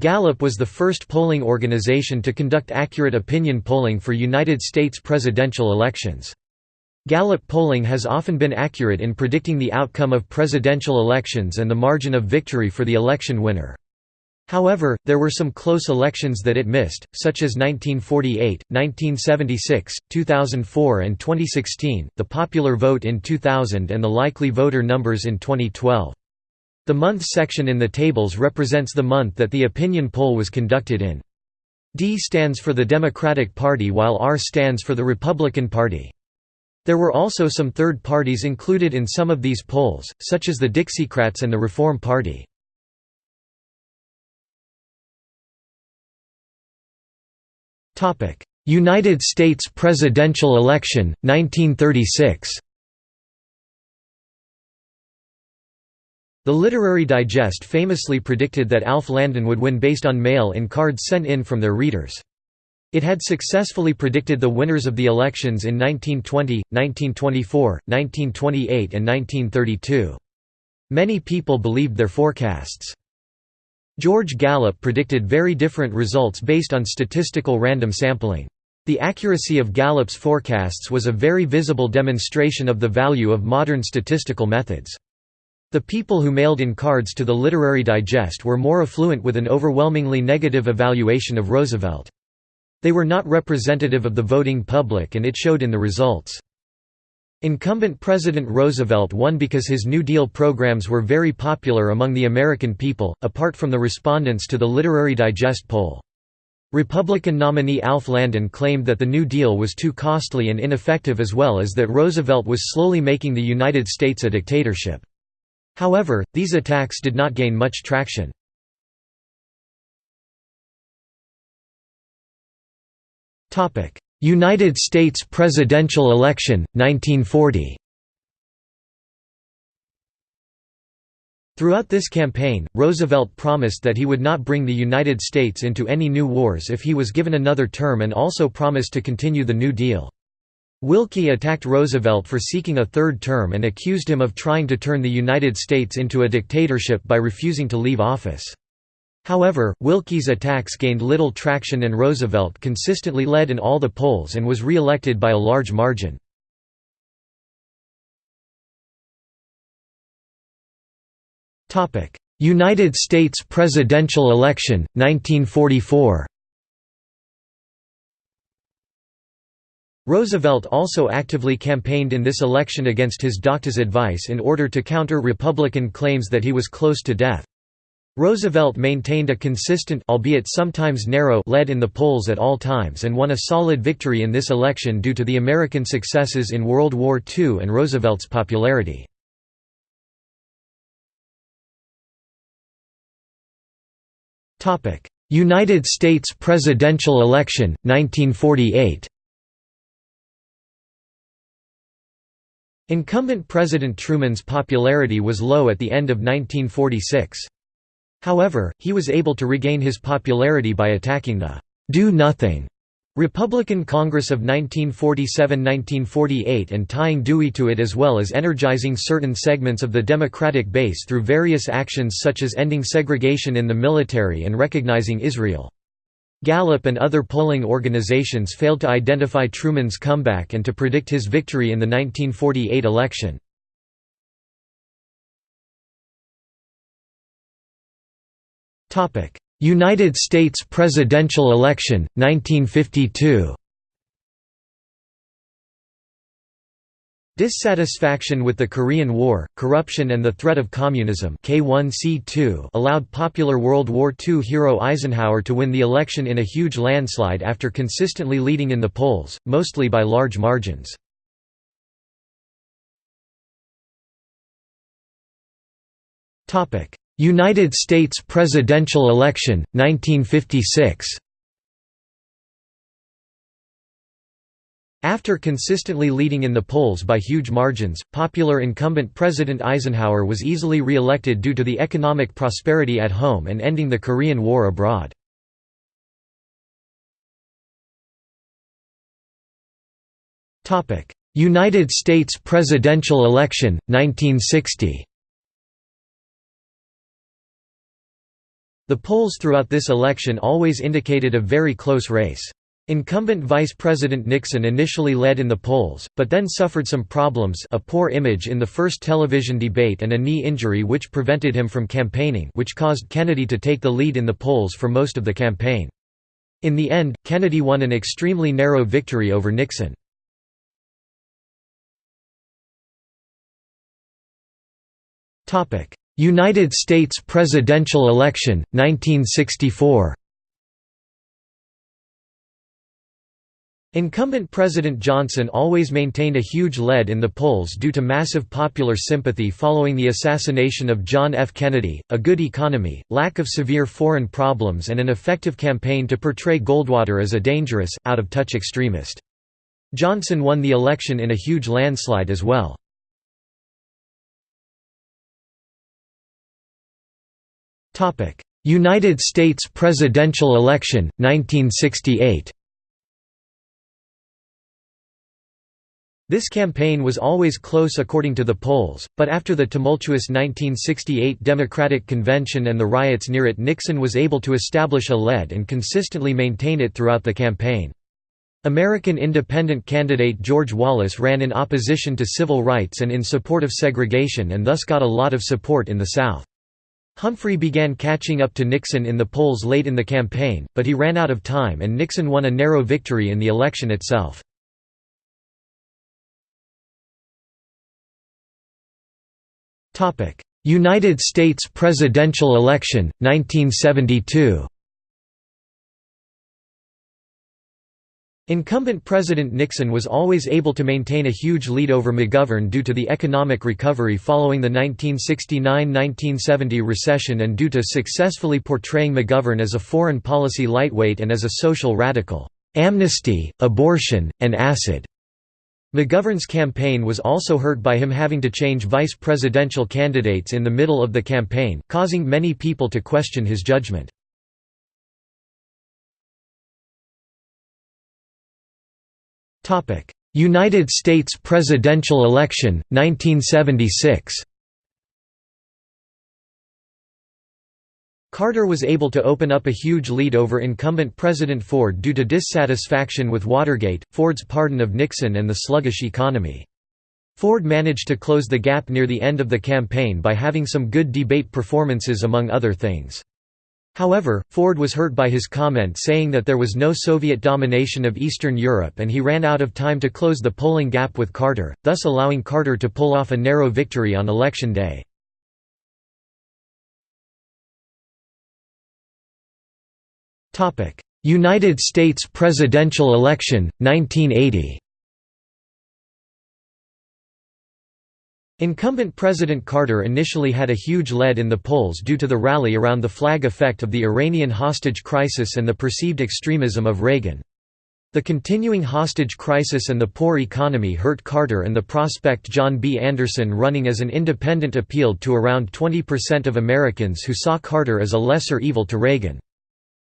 Gallup was the first polling organization to conduct accurate opinion polling for United States presidential elections. Gallup polling has often been accurate in predicting the outcome of presidential elections and the margin of victory for the election winner. However, there were some close elections that it missed, such as 1948, 1976, 2004 and 2016, the popular vote in 2000 and the likely voter numbers in 2012. The month section in the tables represents the month that the opinion poll was conducted in. D stands for the Democratic Party while R stands for the Republican Party. There were also some third parties included in some of these polls, such as the Dixiecrats and the Reform Party. United States presidential election, 1936 The Literary Digest famously predicted that Alf Landon would win based on mail-in cards sent in from their readers. It had successfully predicted the winners of the elections in 1920, 1924, 1928 and 1932. Many people believed their forecasts. George Gallup predicted very different results based on statistical random sampling. The accuracy of Gallup's forecasts was a very visible demonstration of the value of modern statistical methods. The people who mailed in cards to the Literary Digest were more affluent with an overwhelmingly negative evaluation of Roosevelt. They were not representative of the voting public and it showed in the results. Incumbent President Roosevelt won because his New Deal programs were very popular among the American people, apart from the respondents to the Literary Digest poll. Republican nominee Alf Landon claimed that the New Deal was too costly and ineffective as well as that Roosevelt was slowly making the United States a dictatorship. However, these attacks did not gain much traction. United States presidential election, 1940 Throughout this campaign, Roosevelt promised that he would not bring the United States into any new wars if he was given another term and also promised to continue the New Deal. Willkie attacked Roosevelt for seeking a third term and accused him of trying to turn the United States into a dictatorship by refusing to leave office. However, Willkie's attacks gained little traction and Roosevelt consistently led in all the polls and was re-elected by a large margin. United States presidential election, 1944 Roosevelt also actively campaigned in this election against his doctor's advice in order to counter Republican claims that he was close to death. Roosevelt maintained a consistent albeit sometimes narrow lead in the polls at all times and won a solid victory in this election due to the American successes in World War II and Roosevelt's popularity. United States presidential election, 1948 Incumbent President Truman's popularity was low at the end of 1946. However, he was able to regain his popularity by attacking the «do-nothing» Republican Congress of 1947–1948 and tying Dewey to it as well as energizing certain segments of the Democratic base through various actions such as ending segregation in the military and recognizing Israel. Gallup and other polling organizations failed to identify Truman's comeback and to predict his victory in the 1948 election. United States presidential election, 1952 Dissatisfaction with the Korean War, corruption and the threat of communism K1C2 allowed popular World War II hero Eisenhower to win the election in a huge landslide after consistently leading in the polls, mostly by large margins. United States presidential election, 1956 After consistently leading in the polls by huge margins, popular incumbent President Eisenhower was easily re-elected due to the economic prosperity at home and ending the Korean War abroad. United States presidential election, 1960 The polls throughout this election always indicated a very close race. Incumbent Vice President Nixon initially led in the polls, but then suffered some problems a poor image in the first television debate and a knee injury which prevented him from campaigning which caused Kennedy to take the lead in the polls for most of the campaign. In the end, Kennedy won an extremely narrow victory over Nixon. United States presidential election, 1964 Incumbent President Johnson always maintained a huge lead in the polls due to massive popular sympathy following the assassination of John F. Kennedy, a good economy, lack of severe foreign problems and an effective campaign to portray Goldwater as a dangerous, out-of-touch extremist. Johnson won the election in a huge landslide as well. United States presidential election, 1968 This campaign was always close according to the polls, but after the tumultuous 1968 Democratic Convention and the riots near it Nixon was able to establish a lead and consistently maintain it throughout the campaign. American independent candidate George Wallace ran in opposition to civil rights and in support of segregation and thus got a lot of support in the South. Humphrey began catching up to Nixon in the polls late in the campaign, but he ran out of time and Nixon won a narrow victory in the election itself. United States presidential election, 1972 Incumbent President Nixon was always able to maintain a huge lead over McGovern due to the economic recovery following the 1969–1970 recession and due to successfully portraying McGovern as a foreign policy lightweight and as a social radical. Amnesty, abortion, and acid McGovern's campaign was also hurt by him having to change vice presidential candidates in the middle of the campaign, causing many people to question his judgment. United States presidential election, 1976 Carter was able to open up a huge lead over incumbent President Ford due to dissatisfaction with Watergate, Ford's pardon of Nixon and the sluggish economy. Ford managed to close the gap near the end of the campaign by having some good debate performances among other things. However, Ford was hurt by his comment saying that there was no Soviet domination of Eastern Europe and he ran out of time to close the polling gap with Carter, thus allowing Carter to pull off a narrow victory on Election Day. United States presidential election, 1980 Incumbent President Carter initially had a huge lead in the polls due to the rally around the flag effect of the Iranian hostage crisis and the perceived extremism of Reagan. The continuing hostage crisis and the poor economy hurt Carter and the prospect John B. Anderson running as an independent appealed to around 20% of Americans who saw Carter as a lesser evil to Reagan.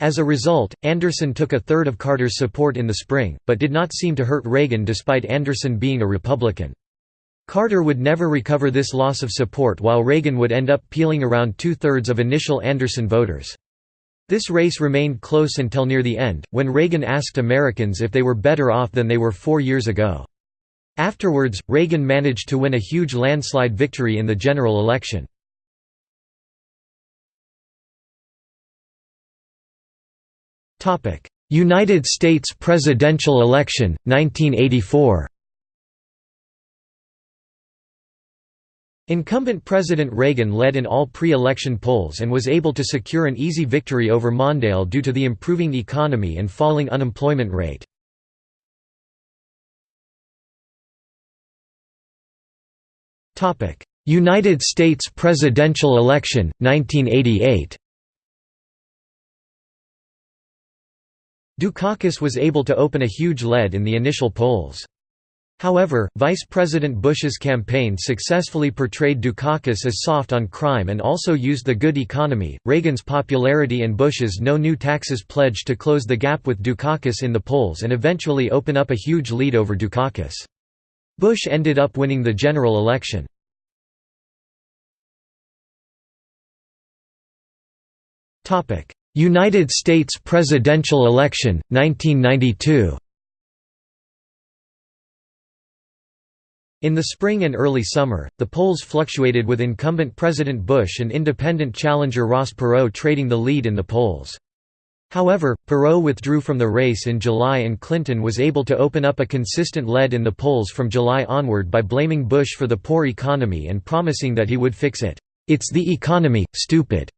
As a result, Anderson took a third of Carter's support in the spring, but did not seem to hurt Reagan despite Anderson being a Republican. Carter would never recover this loss of support while Reagan would end up peeling around two-thirds of initial Anderson voters. This race remained close until near the end, when Reagan asked Americans if they were better off than they were four years ago. Afterwards, Reagan managed to win a huge landslide victory in the general election. United States presidential election, 1984 Incumbent President Reagan led in all pre-election polls and was able to secure an easy victory over Mondale due to the improving economy and falling unemployment rate. United States presidential election, 1988 Dukakis was able to open a huge lead in the initial polls. However, Vice President Bush's campaign successfully portrayed Dukakis as soft on crime and also used the good economy, Reagan's popularity and Bush's no new taxes pledge to close the gap with Dukakis in the polls and eventually open up a huge lead over Dukakis. Bush ended up winning the general election. United States presidential election, 1992 In the spring and early summer, the polls fluctuated with incumbent President Bush and independent challenger Ross Perot trading the lead in the polls. However, Perot withdrew from the race in July and Clinton was able to open up a consistent lead in the polls from July onward by blaming Bush for the poor economy and promising that he would fix it. It's the economy, stupid.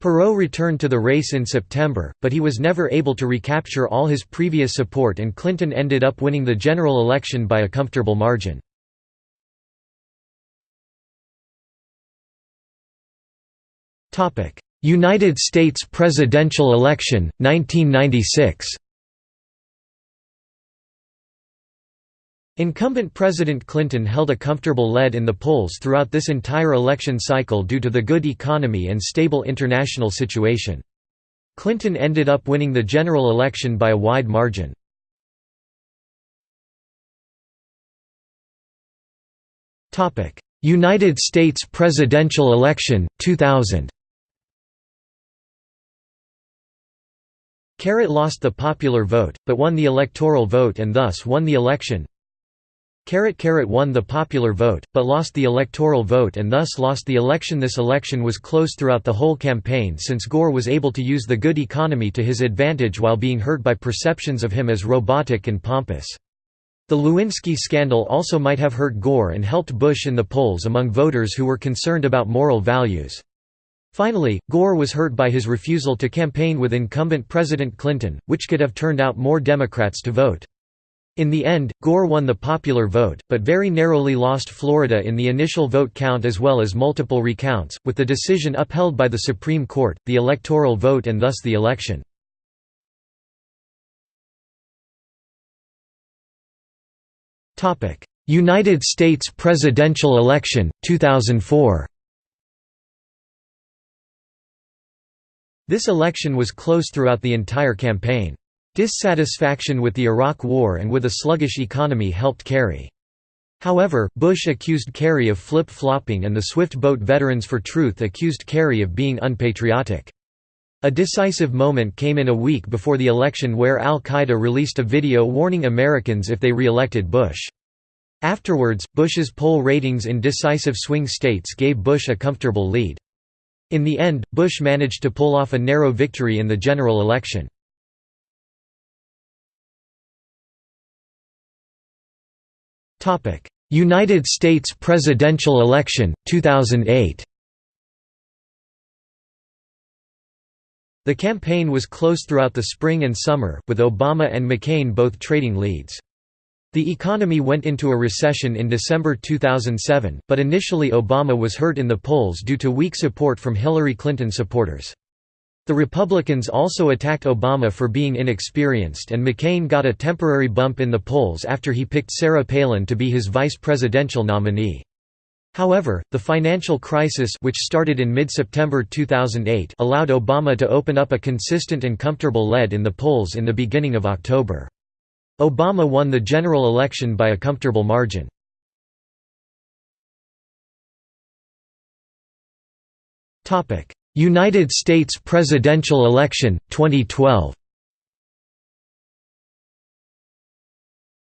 Perot returned to the race in September, but he was never able to recapture all his previous support and Clinton ended up winning the general election by a comfortable margin. United States presidential election, 1996 Incumbent President Clinton held a comfortable lead in the polls throughout this entire election cycle due to the good economy and stable international situation. Clinton ended up winning the general election by a wide margin. United States presidential election, 2000 Carrot lost the popular vote, but won the electoral vote and thus won the election. Carrot Carrot won the popular vote, but lost the electoral vote and thus lost the election This election was close throughout the whole campaign since Gore was able to use the good economy to his advantage while being hurt by perceptions of him as robotic and pompous. The Lewinsky scandal also might have hurt Gore and helped Bush in the polls among voters who were concerned about moral values. Finally, Gore was hurt by his refusal to campaign with incumbent President Clinton, which could have turned out more Democrats to vote. In the end, Gore won the popular vote, but very narrowly lost Florida in the initial vote count as well as multiple recounts, with the decision upheld by the Supreme Court, the electoral vote and thus the election. United States presidential election, 2004 This election was close throughout the entire campaign. Dissatisfaction with the Iraq War and with a sluggish economy helped Kerry. However, Bush accused Kerry of flip-flopping and the Swift Boat Veterans for Truth accused Kerry of being unpatriotic. A decisive moment came in a week before the election where al-Qaeda released a video warning Americans if they re-elected Bush. Afterwards, Bush's poll ratings in decisive swing states gave Bush a comfortable lead. In the end, Bush managed to pull off a narrow victory in the general election. United States presidential election, 2008 The campaign was close throughout the spring and summer, with Obama and McCain both trading leads. The economy went into a recession in December 2007, but initially Obama was hurt in the polls due to weak support from Hillary Clinton supporters. The Republicans also attacked Obama for being inexperienced and McCain got a temporary bump in the polls after he picked Sarah Palin to be his vice presidential nominee. However, the financial crisis which started in mid-September 2008 allowed Obama to open up a consistent and comfortable lead in the polls in the beginning of October. Obama won the general election by a comfortable margin. United States presidential election, 2012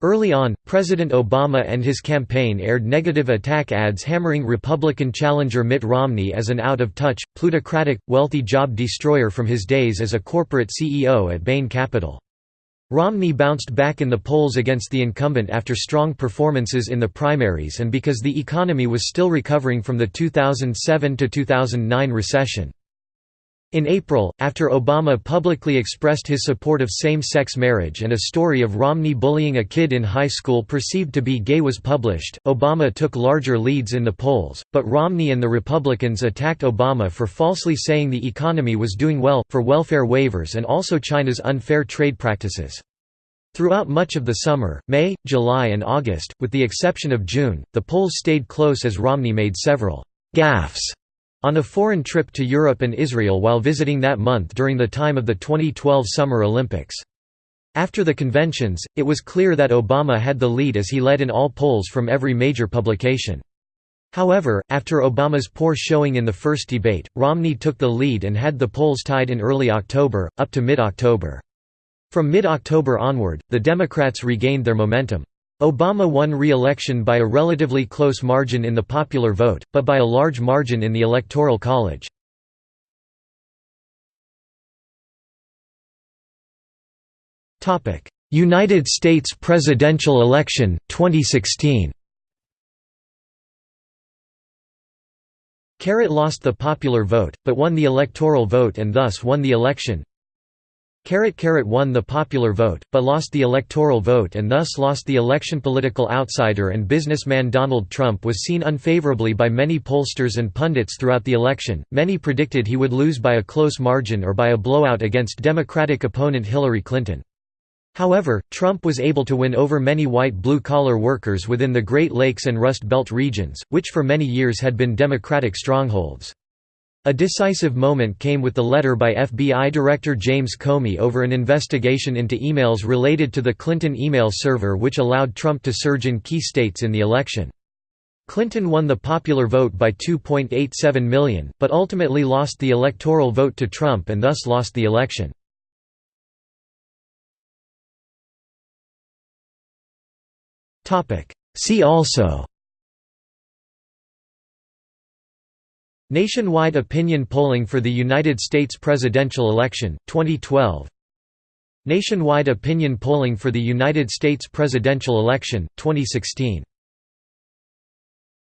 Early on, President Obama and his campaign aired negative attack ads hammering Republican challenger Mitt Romney as an out-of-touch, plutocratic, wealthy job destroyer from his days as a corporate CEO at Bain Capital. Romney bounced back in the polls against the incumbent after strong performances in the primaries and because the economy was still recovering from the 2007–2009 recession. In April, after Obama publicly expressed his support of same-sex marriage and a story of Romney bullying a kid in high school perceived to be gay was published, Obama took larger leads in the polls, but Romney and the Republicans attacked Obama for falsely saying the economy was doing well, for welfare waivers and also China's unfair trade practices. Throughout much of the summer, May, July and August, with the exception of June, the polls stayed close as Romney made several «gaffes» on a foreign trip to Europe and Israel while visiting that month during the time of the 2012 Summer Olympics. After the conventions, it was clear that Obama had the lead as he led in all polls from every major publication. However, after Obama's poor showing in the first debate, Romney took the lead and had the polls tied in early October, up to mid-October. From mid-October onward, the Democrats regained their momentum. Obama won re-election by a relatively close margin in the popular vote, but by a large margin in the Electoral College. United States presidential election, 2016 Carrot lost the popular vote, but won the electoral vote and thus won the election. Carrot Carrot won the popular vote, but lost the electoral vote and thus lost the election. Political outsider and businessman Donald Trump was seen unfavorably by many pollsters and pundits throughout the election. Many predicted he would lose by a close margin or by a blowout against Democratic opponent Hillary Clinton. However, Trump was able to win over many white blue-collar workers within the Great Lakes and Rust Belt regions, which for many years had been Democratic strongholds. A decisive moment came with the letter by FBI Director James Comey over an investigation into emails related to the Clinton email server which allowed Trump to surge in key states in the election. Clinton won the popular vote by 2.87 million, but ultimately lost the electoral vote to Trump and thus lost the election. See also Nationwide opinion polling for the United States presidential election, 2012 Nationwide opinion polling for the United States presidential election, 2016